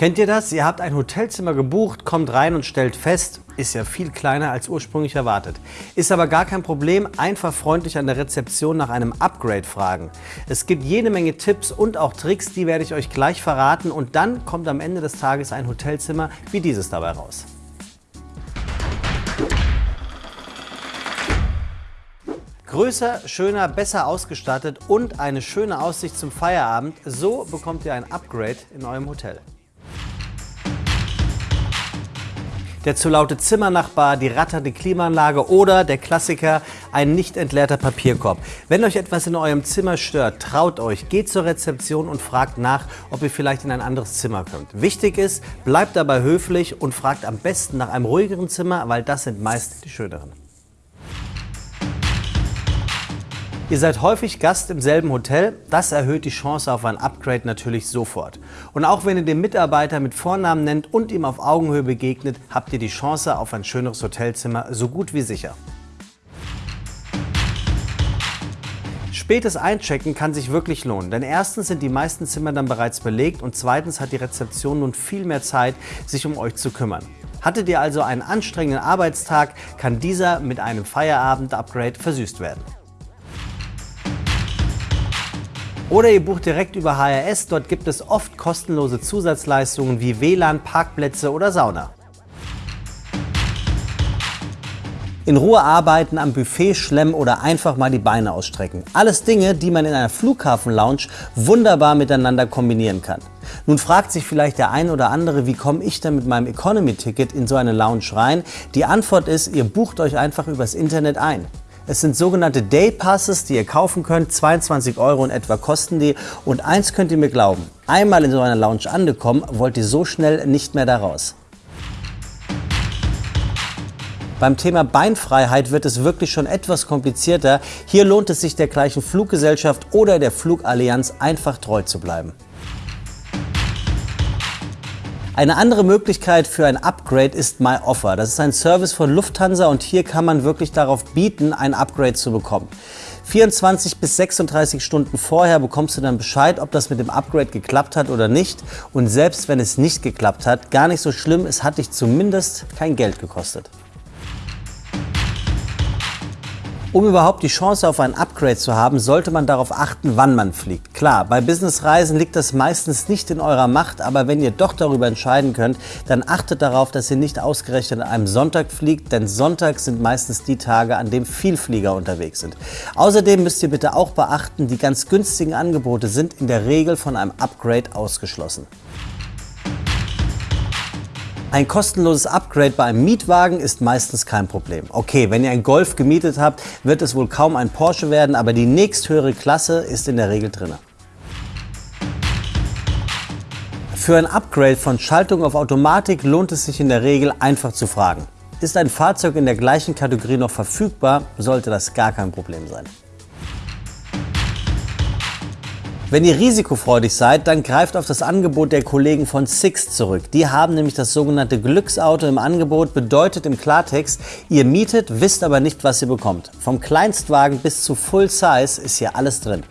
Kennt ihr das? Ihr habt ein Hotelzimmer gebucht, kommt rein und stellt fest, ist ja viel kleiner als ursprünglich erwartet. Ist aber gar kein Problem, einfach freundlich an der Rezeption nach einem Upgrade fragen. Es gibt jede Menge Tipps und auch Tricks, die werde ich euch gleich verraten und dann kommt am Ende des Tages ein Hotelzimmer wie dieses dabei raus. Größer, schöner, besser ausgestattet und eine schöne Aussicht zum Feierabend, so bekommt ihr ein Upgrade in eurem Hotel. Der zu laute Zimmernachbar, die ratternde Klimaanlage oder der Klassiker, ein nicht entleerter Papierkorb. Wenn euch etwas in eurem Zimmer stört, traut euch, geht zur Rezeption und fragt nach, ob ihr vielleicht in ein anderes Zimmer könnt. Wichtig ist, bleibt dabei höflich und fragt am besten nach einem ruhigeren Zimmer, weil das sind meist die schöneren. Ihr seid häufig Gast im selben Hotel, das erhöht die Chance auf ein Upgrade natürlich sofort. Und auch wenn ihr den Mitarbeiter mit Vornamen nennt und ihm auf Augenhöhe begegnet, habt ihr die Chance auf ein schöneres Hotelzimmer so gut wie sicher. Spätes Einchecken kann sich wirklich lohnen, denn erstens sind die meisten Zimmer dann bereits belegt und zweitens hat die Rezeption nun viel mehr Zeit, sich um euch zu kümmern. Hattet ihr also einen anstrengenden Arbeitstag, kann dieser mit einem Feierabend-Upgrade versüßt werden. Oder ihr bucht direkt über HRS, dort gibt es oft kostenlose Zusatzleistungen wie WLAN, Parkplätze oder Sauna. In Ruhe arbeiten, am Buffet schlemmen oder einfach mal die Beine ausstrecken. Alles Dinge, die man in einer Flughafen-Lounge wunderbar miteinander kombinieren kann. Nun fragt sich vielleicht der ein oder andere, wie komme ich denn mit meinem Economy-Ticket in so eine Lounge rein? Die Antwort ist, ihr bucht euch einfach übers Internet ein. Es sind sogenannte Day Passes, die ihr kaufen könnt. 22 Euro in etwa kosten die. Und eins könnt ihr mir glauben, einmal in so einer Lounge angekommen, wollt ihr so schnell nicht mehr da raus. Beim Thema Beinfreiheit wird es wirklich schon etwas komplizierter. Hier lohnt es sich der gleichen Fluggesellschaft oder der Flugallianz einfach treu zu bleiben. Eine andere Möglichkeit für ein Upgrade ist MyOffer. Das ist ein Service von Lufthansa und hier kann man wirklich darauf bieten, ein Upgrade zu bekommen. 24 bis 36 Stunden vorher bekommst du dann Bescheid, ob das mit dem Upgrade geklappt hat oder nicht. Und selbst wenn es nicht geklappt hat, gar nicht so schlimm, es hat dich zumindest kein Geld gekostet. Um überhaupt die Chance auf ein Upgrade zu haben, sollte man darauf achten, wann man fliegt. Klar, bei Businessreisen liegt das meistens nicht in eurer Macht, aber wenn ihr doch darüber entscheiden könnt, dann achtet darauf, dass ihr nicht ausgerechnet an einem Sonntag fliegt, denn Sonntag sind meistens die Tage, an denen viel Flieger unterwegs sind. Außerdem müsst ihr bitte auch beachten, die ganz günstigen Angebote sind in der Regel von einem Upgrade ausgeschlossen. Ein kostenloses Upgrade bei einem Mietwagen ist meistens kein Problem. Okay, wenn ihr einen Golf gemietet habt, wird es wohl kaum ein Porsche werden, aber die nächsthöhere Klasse ist in der Regel drin. Für ein Upgrade von Schaltung auf Automatik lohnt es sich in der Regel einfach zu fragen. Ist ein Fahrzeug in der gleichen Kategorie noch verfügbar, sollte das gar kein Problem sein. Wenn ihr risikofreudig seid, dann greift auf das Angebot der Kollegen von Six zurück. Die haben nämlich das sogenannte Glücksauto im Angebot, bedeutet im Klartext, ihr mietet, wisst aber nicht, was ihr bekommt. Vom Kleinstwagen bis zu Full Size ist hier alles drin.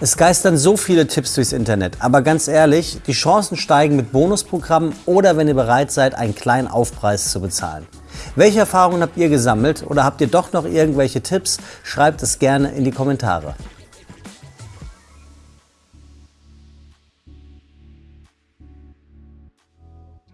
Es geistern so viele Tipps durchs Internet, aber ganz ehrlich, die Chancen steigen mit Bonusprogrammen oder wenn ihr bereit seid, einen kleinen Aufpreis zu bezahlen. Welche Erfahrungen habt ihr gesammelt oder habt ihr doch noch irgendwelche Tipps? Schreibt es gerne in die Kommentare.